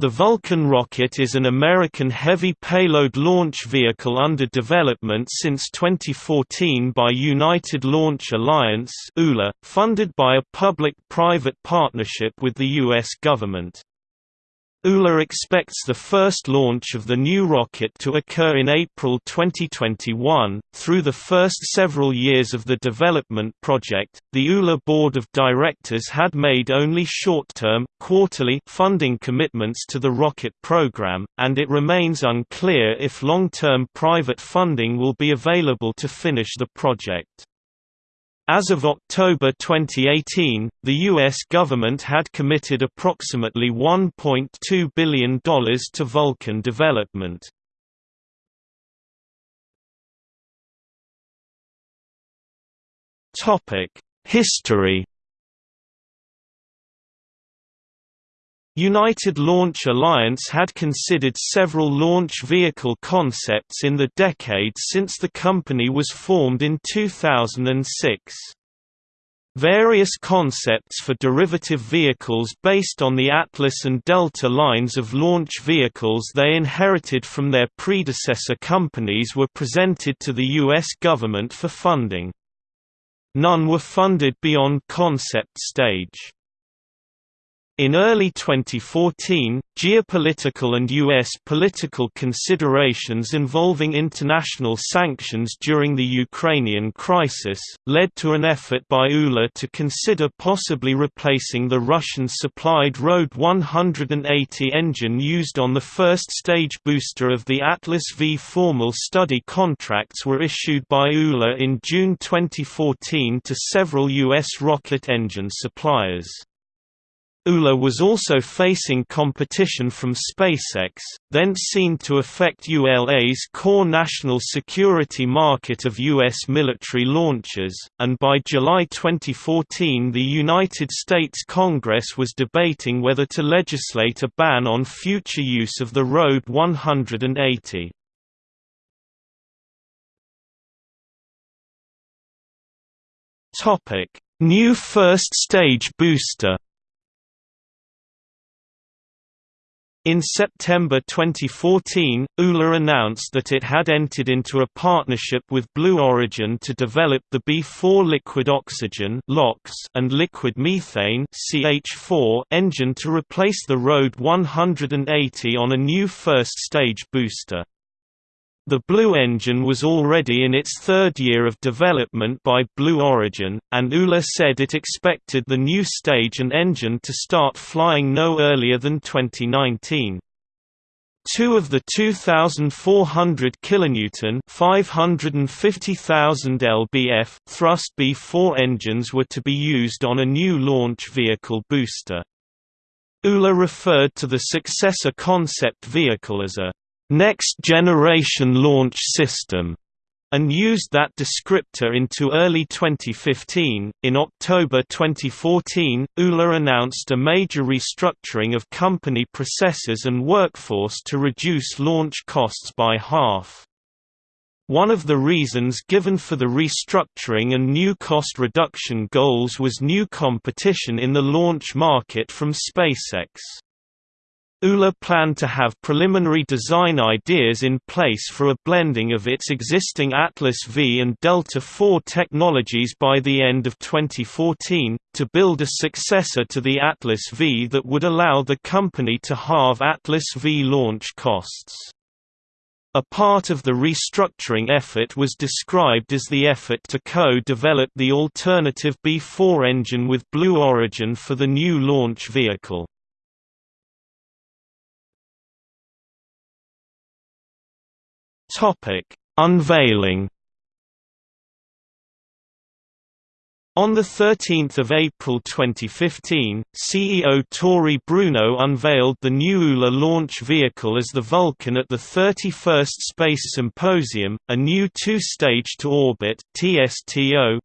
The Vulcan rocket is an American heavy payload launch vehicle under development since 2014 by United Launch Alliance funded by a public-private partnership with the U.S. government. ULA expects the first launch of the new rocket to occur in April 2021. Through the first several years of the development project, the ULA board of directors had made only short-term, quarterly funding commitments to the rocket program, and it remains unclear if long-term private funding will be available to finish the project. As of October 2018, the U.S. government had committed approximately $1.2 billion to Vulcan development. History United Launch Alliance had considered several launch vehicle concepts in the decades since the company was formed in 2006. Various concepts for derivative vehicles based on the Atlas and Delta lines of launch vehicles they inherited from their predecessor companies were presented to the U.S. government for funding. None were funded beyond concept stage. In early 2014, geopolitical and U.S. political considerations involving international sanctions during the Ukrainian crisis, led to an effort by ULA to consider possibly replacing the Russian-supplied RD 180 engine used on the first stage booster of the Atlas V. Formal study contracts were issued by ULA in June 2014 to several U.S. rocket engine suppliers. ULA was also facing competition from SpaceX, then seen to affect ULA's core national security market of U.S. military launches, and by July 2014 the United States Congress was debating whether to legislate a ban on future use of the RD 180. New first stage booster In September 2014, ULA announced that it had entered into a partnership with Blue Origin to develop the B4 liquid oxygen and liquid methane engine to replace the RD 180 on a new first-stage booster. The Blue engine was already in its third year of development by Blue Origin, and ULA said it expected the new stage and engine to start flying no earlier than 2019. Two of the 2,400 kilonewton (550,000 lbf) thrust B4 engines were to be used on a new launch vehicle booster. ULA referred to the successor concept vehicle as a Next Generation Launch System and used that descriptor into early 2015. In October 2014, ULA announced a major restructuring of company processes and workforce to reduce launch costs by half. One of the reasons given for the restructuring and new cost reduction goals was new competition in the launch market from SpaceX. ULA planned to have preliminary design ideas in place for a blending of its existing Atlas V and Delta IV technologies by the end of 2014, to build a successor to the Atlas V that would allow the company to halve Atlas V launch costs. A part of the restructuring effort was described as the effort to co-develop the alternative B4 engine with Blue Origin for the new launch vehicle. Topic: Unveiling. On 13 April 2015, CEO Tory Bruno unveiled the new ULA launch vehicle as the Vulcan at the 31st Space Symposium, a new two-stage-to-orbit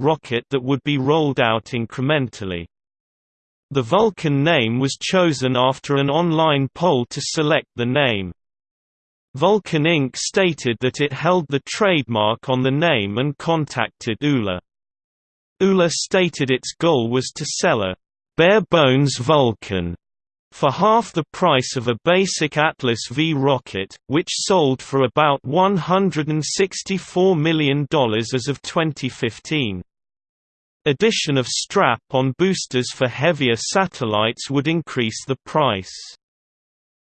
rocket that would be rolled out incrementally. The Vulcan name was chosen after an online poll to select the name. Vulcan Inc. stated that it held the trademark on the name and contacted ULA. ULA stated its goal was to sell a bare-bones Vulcan for half the price of a basic Atlas V rocket, which sold for about $164 million as of 2015. Addition of strap-on boosters for heavier satellites would increase the price.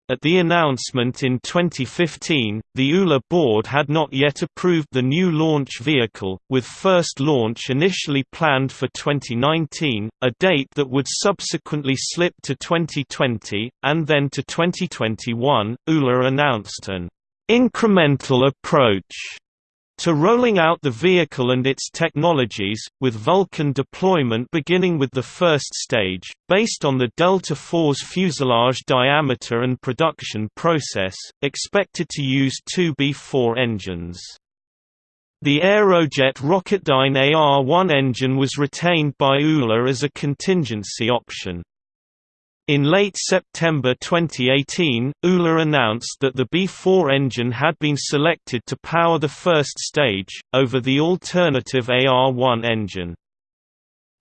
At the announcement in 2015, the ULA board had not yet approved the new launch vehicle, with first launch initially planned for 2019, a date that would subsequently slip to 2020, and then to 2021. ULA announced an incremental approach to rolling out the vehicle and its technologies, with Vulcan deployment beginning with the first stage, based on the Delta IV's fuselage diameter and production process, expected to use two B-4 engines. The Aerojet Rocketdyne AR-1 engine was retained by ULA as a contingency option. In late September 2018, ULA announced that the B-4 engine had been selected to power the first stage, over the alternative AR-1 engine.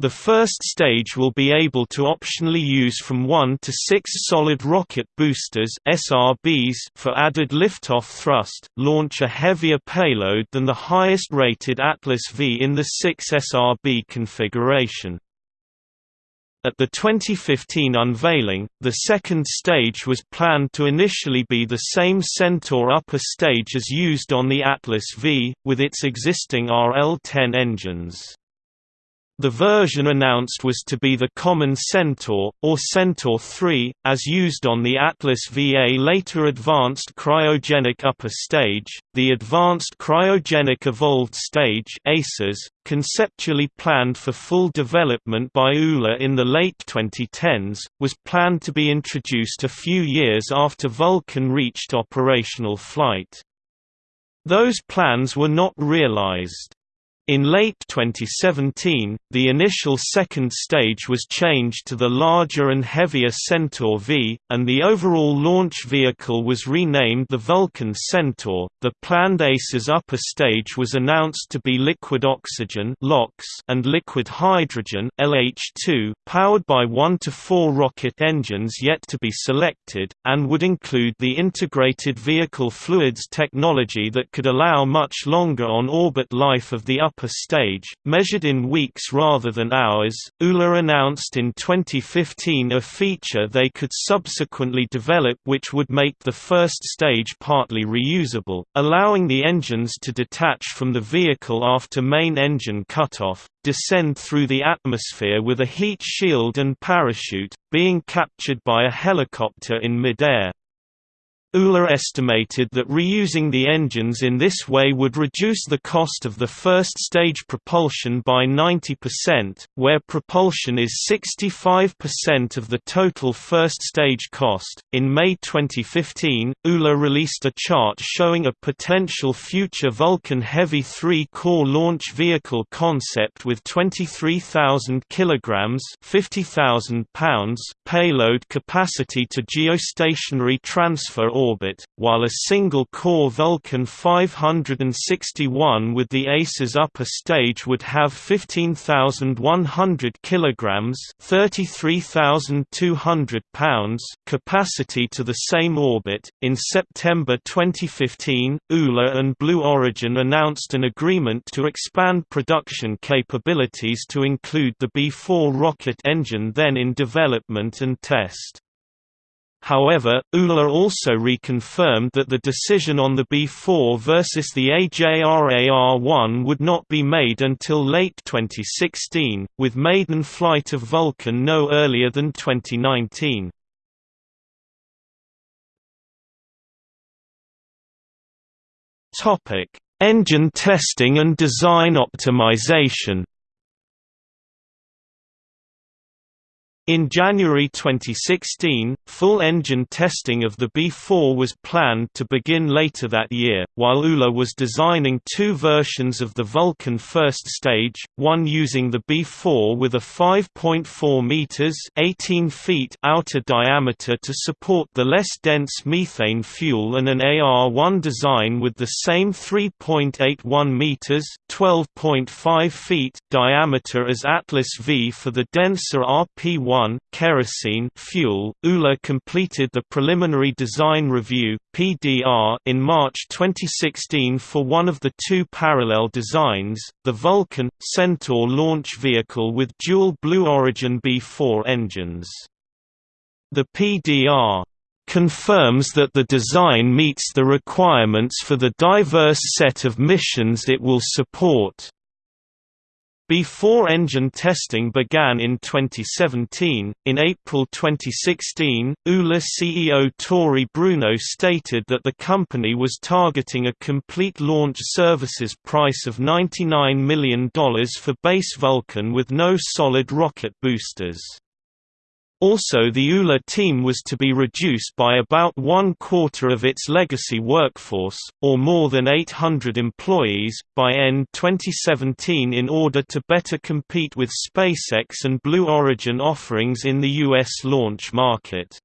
The first stage will be able to optionally use from 1 to 6 solid rocket boosters SRBs for added liftoff thrust, launch a heavier payload than the highest rated Atlas V in the 6 SRB configuration. At the 2015 unveiling, the second stage was planned to initially be the same Centaur upper stage as used on the Atlas V, with its existing RL-10 engines. The version announced was to be the common Centaur, or Centaur 3, as used on the Atlas VA later Advanced Cryogenic Upper Stage. The Advanced Cryogenic Evolved Stage ACES, conceptually planned for full development by ULA in the late 2010s, was planned to be introduced a few years after Vulcan reached operational flight. Those plans were not realized. In late 2017, the initial second stage was changed to the larger and heavier Centaur V, and the overall launch vehicle was renamed the Vulcan Centaur. The planned ACES upper stage was announced to be liquid oxygen and liquid hydrogen LH2, powered by 1 to 4 rocket engines yet to be selected, and would include the integrated vehicle fluids technology that could allow much longer on-orbit life of the upper upper stage, measured in weeks rather than hours. ULA announced in 2015 a feature they could subsequently develop which would make the first stage partly reusable, allowing the engines to detach from the vehicle after main engine cutoff, descend through the atmosphere with a heat shield and parachute, being captured by a helicopter in midair. ULA estimated that reusing the engines in this way would reduce the cost of the first stage propulsion by 90%, where propulsion is 65% of the total first stage cost. In May 2015, ULA released a chart showing a potential future Vulcan Heavy 3 core launch vehicle concept with 23,000 kilograms (50,000 pounds) payload capacity to geostationary transfer orbit, while a single-core Vulcan 561 with the ACES upper stage would have 15,100 kilograms (33,200 pounds) capacity to the same orbit. In September 2015, ULA and Blue Origin announced an agreement to expand production capabilities to include the B-4 rocket engine then in development and test. However, ULA also reconfirmed that the decision on the B4 versus the AJRAR-1 would not be made until late 2016, with maiden flight of Vulcan no earlier than 2019. Engine testing and design optimization In January 2016, full engine testing of the B-4 was planned to begin later that year, while ULA was designing two versions of the Vulcan first stage, one using the B-4 with a 5.4 meters (18 feet) outer diameter to support the less dense methane fuel and an AR-1 design with the same 3.81 meters (12.5 feet) diameter as Atlas V for the denser RP-1 2021 kerosene fuel. ULA completed the preliminary design review (PDR) in March 2016 for one of the two parallel designs, the Vulcan Centaur launch vehicle with dual Blue Origin B4 engines. The PDR confirms that the design meets the requirements for the diverse set of missions it will support. B4 engine testing began in 2017. In April 2016, ULA CEO Tory Bruno stated that the company was targeting a complete launch services price of $99 million for base Vulcan with no solid rocket boosters. Also the ULA team was to be reduced by about one quarter of its legacy workforce, or more than 800 employees, by end 2017 in order to better compete with SpaceX and Blue Origin offerings in the U.S. launch market.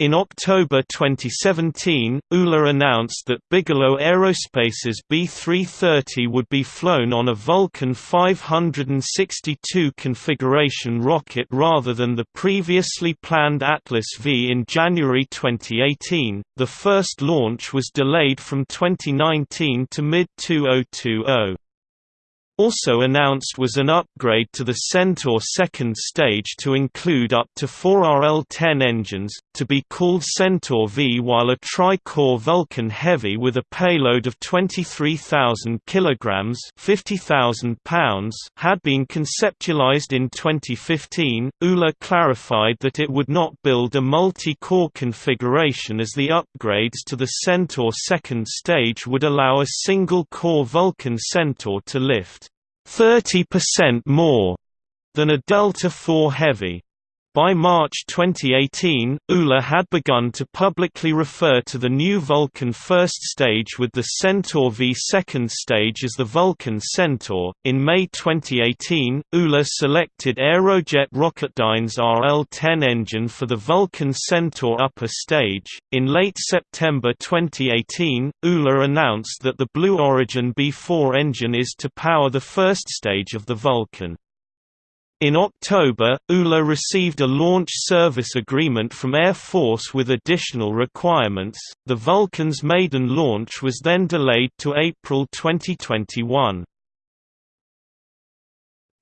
In October 2017, ULA announced that Bigelow Aerospace's B-330 would be flown on a Vulcan 562 configuration rocket rather than the previously planned Atlas V in January 2018. The first launch was delayed from 2019 to mid-2020. Also announced was an upgrade to the Centaur second stage to include up to four RL-10 engines, to be called Centaur V while a tri-core Vulcan Heavy with a payload of 23,000 kg 50,000 pounds had been conceptualized in 2015. ULA clarified that it would not build a multi-core configuration as the upgrades to the Centaur second stage would allow a single-core Vulcan Centaur to lift 30% more than a Delta IV Heavy. By March 2018, ULA had begun to publicly refer to the new Vulcan first stage with the Centaur V second stage as the Vulcan Centaur. In May 2018, ULA selected Aerojet Rocketdyne's RL-10 engine for the Vulcan Centaur upper stage. In late September 2018, ULA announced that the Blue Origin B4 engine is to power the first stage of the Vulcan. In October, ULA received a launch service agreement from Air Force with additional requirements. The Vulcan's maiden launch was then delayed to April 2021.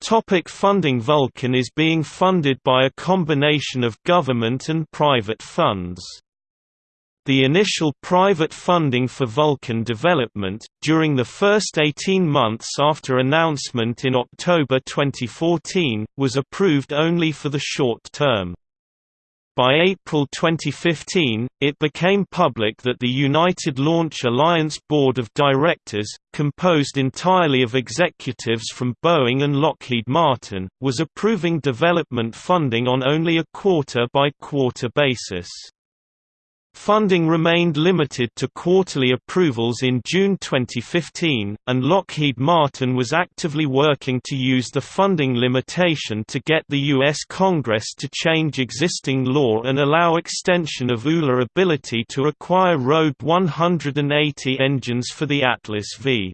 Topic funding Vulcan is being funded by a combination of government and private funds. The initial private funding for Vulcan development, during the first 18 months after announcement in October 2014, was approved only for the short term. By April 2015, it became public that the United Launch Alliance Board of Directors, composed entirely of executives from Boeing and Lockheed Martin, was approving development funding on only a quarter-by-quarter -quarter basis. Funding remained limited to quarterly approvals in June 2015, and Lockheed Martin was actively working to use the funding limitation to get the U.S. Congress to change existing law and allow extension of ULA ability to acquire RD 180 engines for the Atlas V.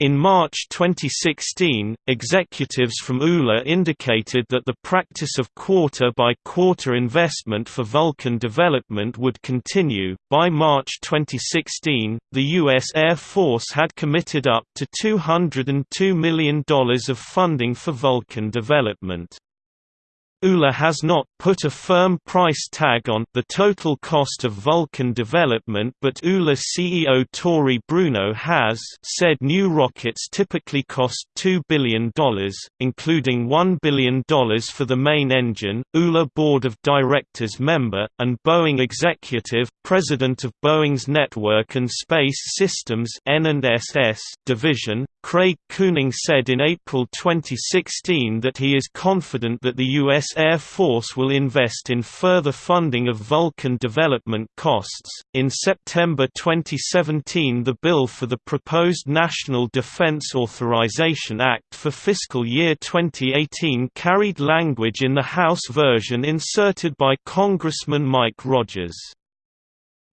In March 2016, executives from ULA indicated that the practice of quarter-by-quarter investment for Vulcan development would continue. By March 2016, the U.S. Air Force had committed up to $202 million of funding for Vulcan development. ULA has not put a firm price tag on the total cost of Vulcan development but ULA CEO Tory Bruno has said new rockets typically cost $2 billion, including $1 billion for the main engine. ULA Board of Directors member, and Boeing executive, president of Boeing's Network and Space Systems division, Craig Cooning said in April 2016 that he is confident that the U.S. Air Force will invest in further funding of Vulcan development costs. In September 2017, the bill for the proposed National Defense Authorization Act for fiscal year 2018 carried language in the House version inserted by Congressman Mike Rogers.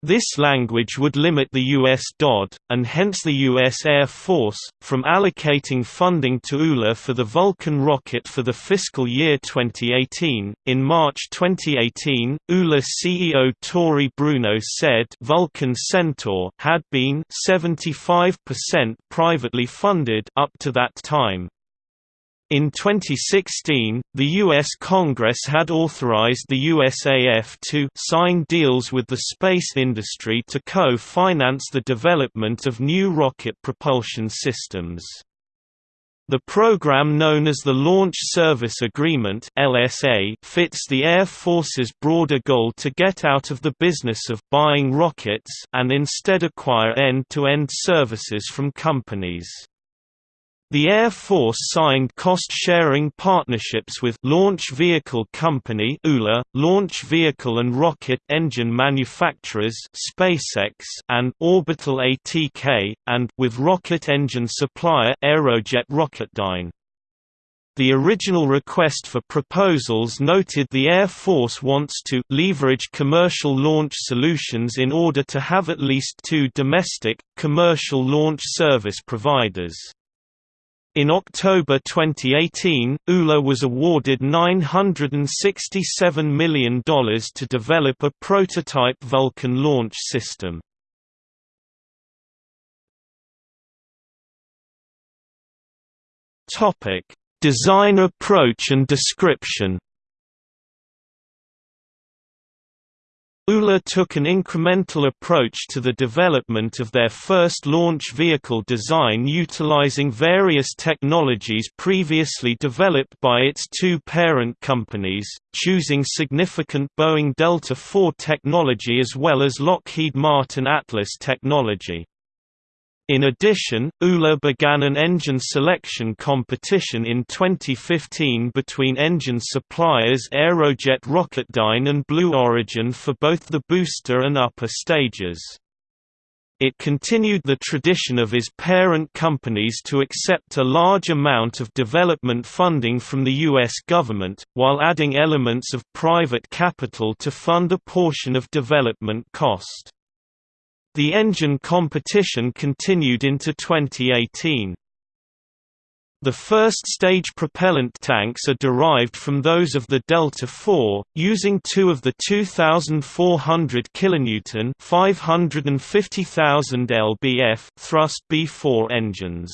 This language would limit the U.S. DoD, and hence the U.S. Air Force, from allocating funding to ULA for the Vulcan rocket for the fiscal year 2018. In March 2018, ULA CEO Tory Bruno said Vulcan Centaur had been 75% privately funded up to that time. In 2016, the U.S. Congress had authorized the USAF to sign deals with the space industry to co-finance the development of new rocket propulsion systems. The program known as the Launch Service Agreement LSA fits the Air Force's broader goal to get out of the business of buying rockets and instead acquire end-to-end -end services from companies. The Air Force signed cost-sharing partnerships with Launch Vehicle Company ULA, Launch Vehicle and Rocket Engine Manufacturers SpaceX and Orbital ATK, and with rocket engine supplier Aerojet Rocketdyne. The original request for proposals noted the Air Force wants to leverage commercial launch solutions in order to have at least two domestic, commercial launch service providers. In October 2018, ULA was awarded $967 million to develop a prototype Vulcan launch system. Design approach and description ULA took an incremental approach to the development of their first launch vehicle design utilizing various technologies previously developed by its two parent companies, choosing significant Boeing Delta IV technology as well as Lockheed Martin Atlas technology. In addition, ULA began an engine selection competition in 2015 between engine suppliers Aerojet Rocketdyne and Blue Origin for both the booster and upper stages. It continued the tradition of its parent companies to accept a large amount of development funding from the U.S. government, while adding elements of private capital to fund a portion of development cost. The engine competition continued into 2018. The first-stage propellant tanks are derived from those of the Delta IV, using two of the 2,400 kN 550,000 lbf thrust B4 engines.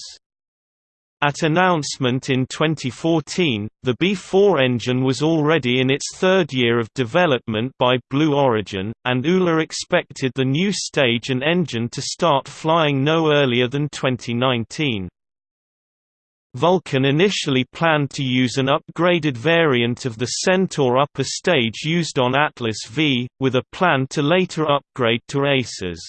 At announcement in 2014, the B4 engine was already in its third year of development by Blue Origin, and ULA expected the new stage and engine to start flying no earlier than 2019. Vulcan initially planned to use an upgraded variant of the Centaur upper stage used on Atlas V, with a plan to later upgrade to Aces.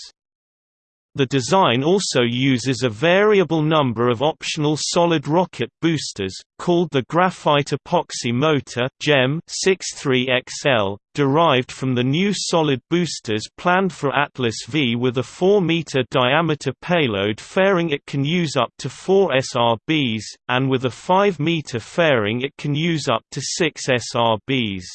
The design also uses a variable number of optional solid rocket boosters, called the Graphite Epoxy Motor GEM 63XL, derived from the new solid boosters planned for Atlas V with a 4-meter diameter payload fairing it can use up to 4 SRBs, and with a 5-meter fairing it can use up to 6 SRBs.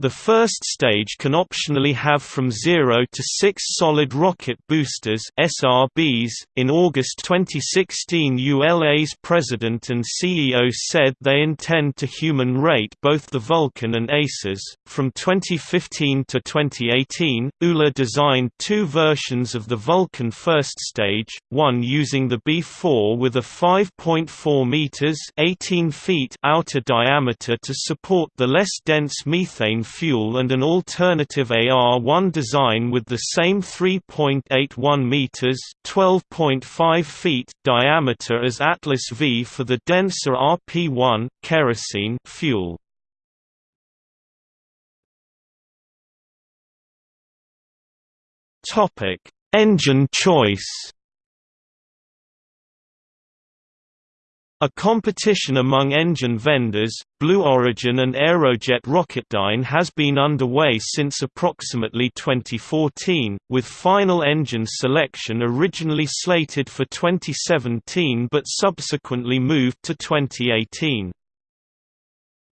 The first stage can optionally have from 0 to 6 solid rocket boosters SRBs. .In August 2016 ULA's president and CEO said they intend to human rate both the Vulcan and ACES. From 2015 to 2018, ULA designed two versions of the Vulcan first stage, one using the B4 with a 5.4 meters 18 feet outer diameter to support the less dense methane fuel and an alternative AR-1 design with the same 3.81 meters (12.5 feet) diameter as Atlas V for the denser RP-1 kerosene fuel. Topic: Engine choice. A competition among engine vendors, Blue Origin and Aerojet Rocketdyne has been underway since approximately 2014, with final engine selection originally slated for 2017 but subsequently moved to 2018.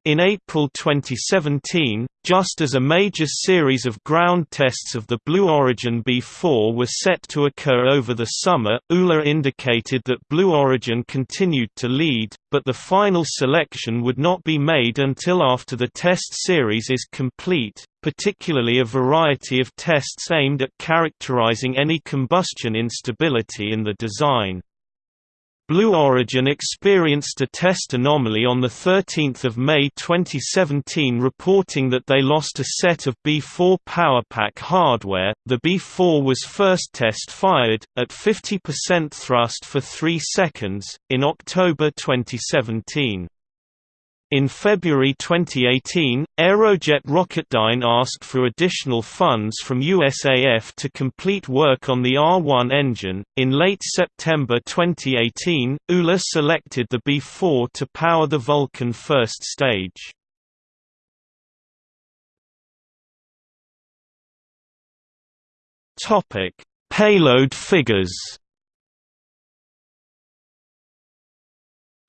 In April 2017, just as a major series of ground tests of the Blue Origin B4 were set to occur over the summer, ULA indicated that Blue Origin continued to lead, but the final selection would not be made until after the test series is complete, particularly a variety of tests aimed at characterizing any combustion instability in the design. Blue Origin experienced a test anomaly on 13 May 2017 reporting that they lost a set of B4 PowerPack hardware. The B4 was first test fired, at 50% thrust for 3 seconds, in October 2017. In February 2018, Aerojet Rocketdyne asked for additional funds from USAF to complete work on the R1 engine. In late September 2018, ULA selected the B4 to power the Vulcan first stage. Payload figures.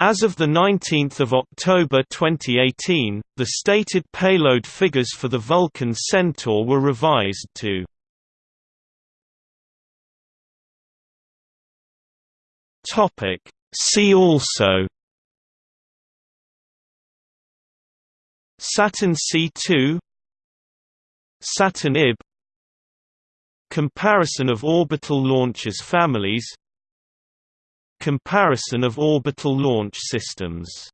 As of 19 October 2018, the stated payload figures for the Vulcan Centaur were revised to See also Saturn C2 Saturn IB Comparison of orbital launchers families Comparison of orbital launch systems